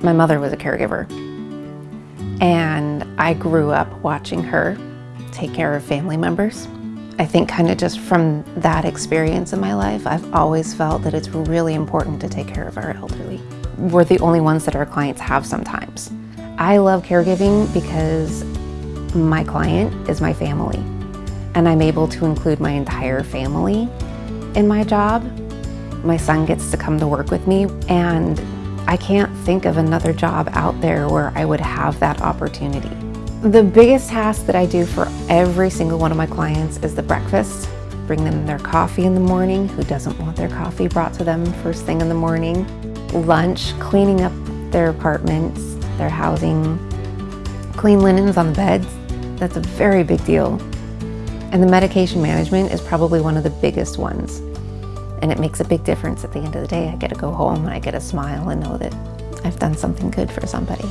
My mother was a caregiver, and I grew up watching her take care of family members. I think kind of just from that experience in my life, I've always felt that it's really important to take care of our elderly. We're the only ones that our clients have sometimes. I love caregiving because my client is my family, and I'm able to include my entire family in my job. My son gets to come to work with me, and I can't think of another job out there where I would have that opportunity. The biggest task that I do for every single one of my clients is the breakfast. Bring them their coffee in the morning. Who doesn't want their coffee brought to them first thing in the morning? Lunch, cleaning up their apartments, their housing, clean linens on the beds. That's a very big deal. And the medication management is probably one of the biggest ones. And it makes a big difference at the end of the day. I get to go home and I get a smile and know that I've done something good for somebody.